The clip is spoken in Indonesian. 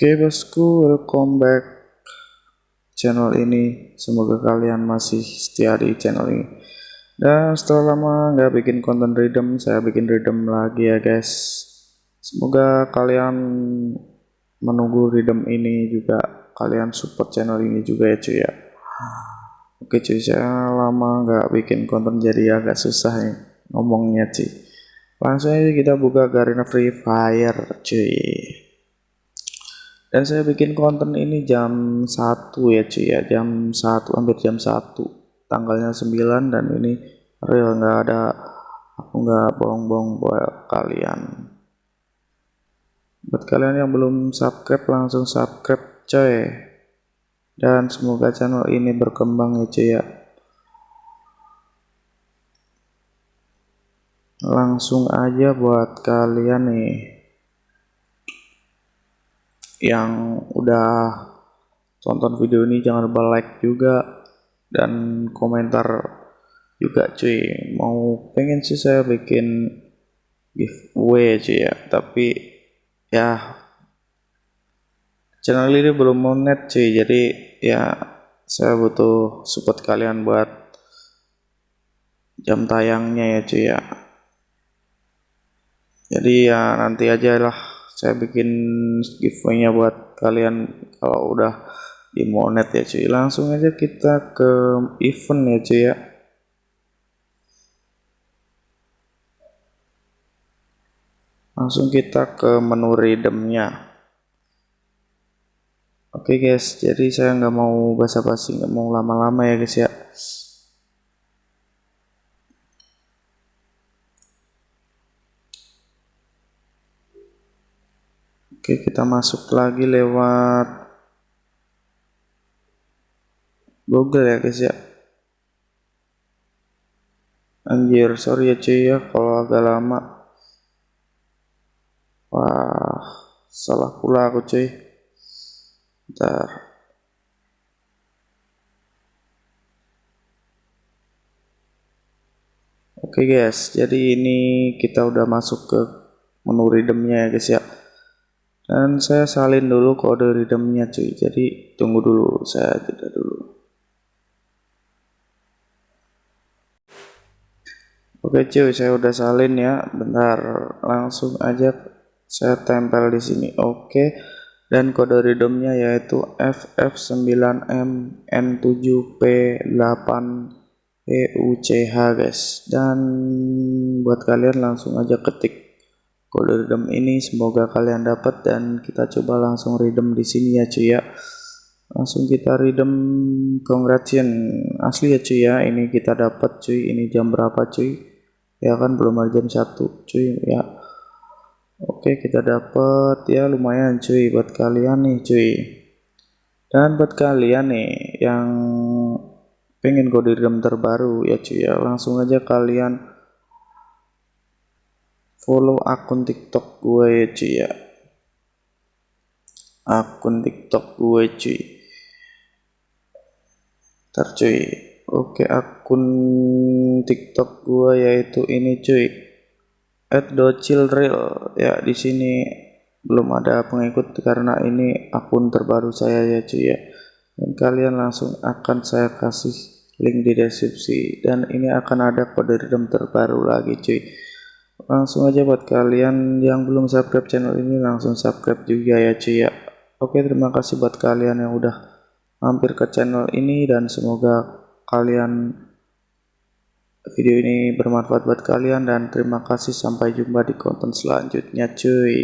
Oke bosku, welcome back channel ini. Semoga kalian masih setia di channel ini. Dan setelah lama nggak bikin konten redeem, saya bikin redeem lagi ya guys. Semoga kalian menunggu redeem ini juga, kalian support channel ini juga ya cuy ya. Oke cuy, saya lama nggak bikin konten jadi agak susah nih ngomongnya cuy. Langsung aja kita buka Garena Free Fire cuy dan saya bikin konten ini jam 1 ya cuy ya. Jam 1 hampir jam 1 tanggalnya 9 dan ini real nggak ada aku nggak bohong-bohong buat kalian. Buat kalian yang belum subscribe langsung subscribe coy. Dan semoga channel ini berkembang ya cuy ya. Langsung aja buat kalian nih yang udah tonton video ini jangan lupa like juga dan komentar juga cuy. Mau pengen sih saya bikin giveaway cuy ya. Tapi ya channel ini belum mau net cuy. Jadi ya saya butuh support kalian buat jam tayangnya ya cuy ya. Jadi ya nanti aja lah saya bikin giveaway-nya buat kalian kalau udah di monet ya cuy. Langsung aja kita ke event ya cuy ya. Langsung kita ke menu redeemnya oke okay guys. Jadi saya nggak mau basa-basi nggak mau lama-lama ya guys ya Oke kita masuk lagi lewat Google ya guys ya. Anjir sorry ya cuy ya kalau agak lama. Wah salah pula aku cuy. Bentar. Oke guys jadi ini kita udah masuk ke menu redeemnya ya guys ya dan saya salin dulu kode redeemnya cuy. Jadi tunggu dulu. Saya jeda dulu. Oke cuy. Saya udah salin ya. Bentar. Langsung aja saya tempel di sini. Oke. Dan kode redeemnya yaitu FF9MN7P8 EUCH guys. Dan buat kalian langsung aja ketik kode redeem ini semoga kalian dapat dan kita coba langsung redeem di sini ya cuy ya. Langsung kita redeem congratulations asli ya cuy ya ini kita dapat cuy. Ini jam berapa cuy? Ya kan belum ada jam satu cuy ya. Oke kita dapat ya lumayan cuy buat kalian nih cuy. Dan buat kalian nih yang pengen kode redeem terbaru ya cuy ya. Langsung aja kalian follow akun tiktok gue ya cuy ya. Akun tiktok gue cuy. Ntar cuy. Oke akun tiktok gue yaitu ini cuy. at docilreal ya di sini belum ada pengikut karena ini akun terbaru saya ya cuy ya. Dan kalian langsung akan saya kasih link di deskripsi. Dan ini akan ada kode redeem terbaru lagi cuy langsung aja buat kalian yang belum subscribe channel ini langsung subscribe juga ya cuy ya. Oke terima kasih buat kalian yang udah mampir ke channel ini dan semoga kalian video ini bermanfaat buat kalian dan terima kasih. Sampai jumpa di konten selanjutnya cuy